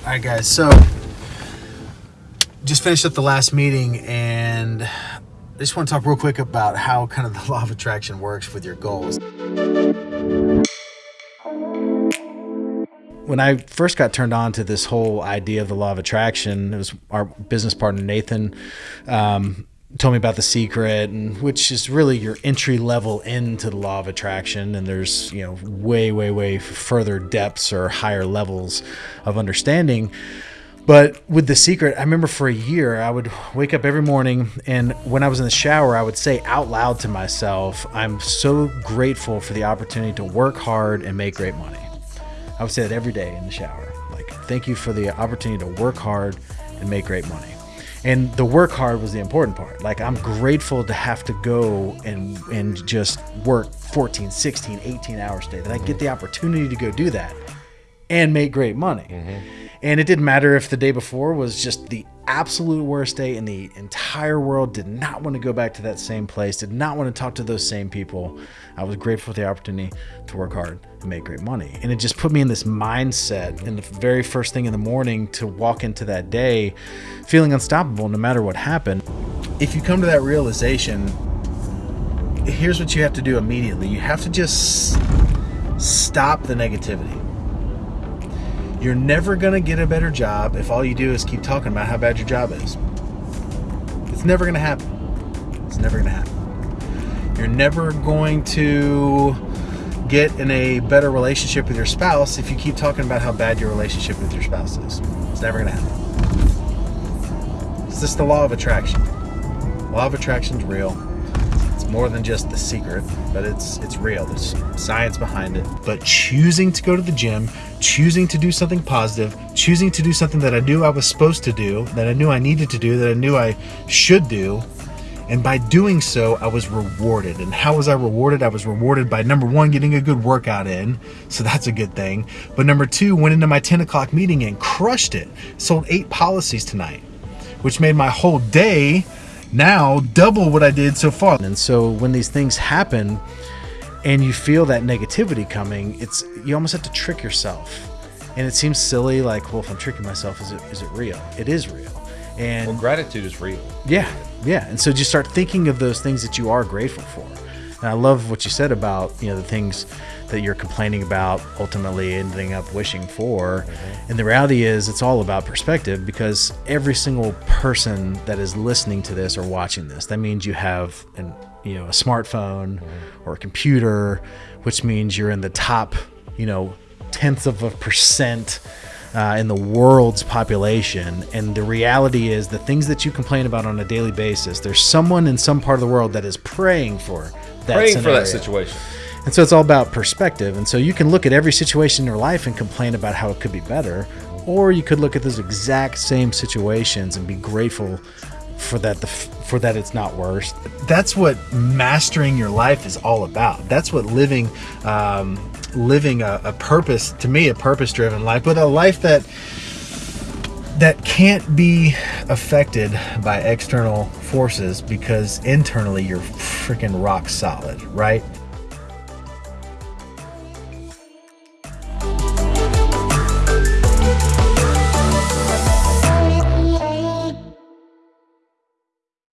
All right, guys. So, just finished up the last meeting, and I just want to talk real quick about how kind of the law of attraction works with your goals. When I first got turned on to this whole idea of the law of attraction, it was our business partner Nathan um, told me about the secret, and which is really your entry level into the law of attraction. And there's you know way, way, way further depths or higher levels of understanding. But with the secret, I remember for a year, I would wake up every morning, and when I was in the shower, I would say out loud to myself, I'm so grateful for the opportunity to work hard and make great money. I would say that every day in the shower. Like, thank you for the opportunity to work hard and make great money. And the work hard was the important part. Like, I'm grateful to have to go and, and just work 14, 16, 18 hours a day, that I get the mm-hmm. opportunity to go do that and make great money. Mm-hmm. And it didn't matter if the day before was just the absolute worst day in the entire world, did not want to go back to that same place, did not want to talk to those same people. I was grateful for the opportunity to work hard and make great money. And it just put me in this mindset in the very first thing in the morning to walk into that day feeling unstoppable no matter what happened. If you come to that realization, here's what you have to do immediately you have to just stop the negativity. You're never going to get a better job if all you do is keep talking about how bad your job is. It's never going to happen. It's never going to happen. You're never going to get in a better relationship with your spouse if you keep talking about how bad your relationship with your spouse is. It's never going to happen. It's just the law of attraction. Law of attraction's real more than just the secret, but it's it's real. There's science behind it. But choosing to go to the gym, choosing to do something positive, choosing to do something that I knew I was supposed to do, that I knew I needed to do, that I knew I should do, and by doing so, I was rewarded. And how was I rewarded? I was rewarded by number one, getting a good workout in. So that's a good thing. But number two, went into my 10 o'clock meeting and crushed it. Sold eight policies tonight, which made my whole day now double what I did so far. And so when these things happen and you feel that negativity coming, it's you almost have to trick yourself. And it seems silly, like, well, if I'm tricking myself, is it is it real? It is real. And Well, gratitude is real. yeah, yeah. And so just start thinking of those things that you are grateful for. And I love what you said about, you know, the things that you're complaining about ultimately ending up wishing for. And the reality is it's all about perspective because every single person that is listening to this or watching this, that means you have an you know, a smartphone or a computer, which means you're in the top, you know, tenths of a percent uh, in the world's population. And the reality is, the things that you complain about on a daily basis, there's someone in some part of the world that is praying for that Praying for that situation. And so it's all about perspective. And so you can look at every situation in your life and complain about how it could be better, or you could look at those exact same situations and be grateful for that the for that it's not worse. That's what mastering your life is all about. That's what living um, living a, a purpose to me a purpose driven life, but a life that that can't be affected by external forces because internally you're freaking rock solid, right?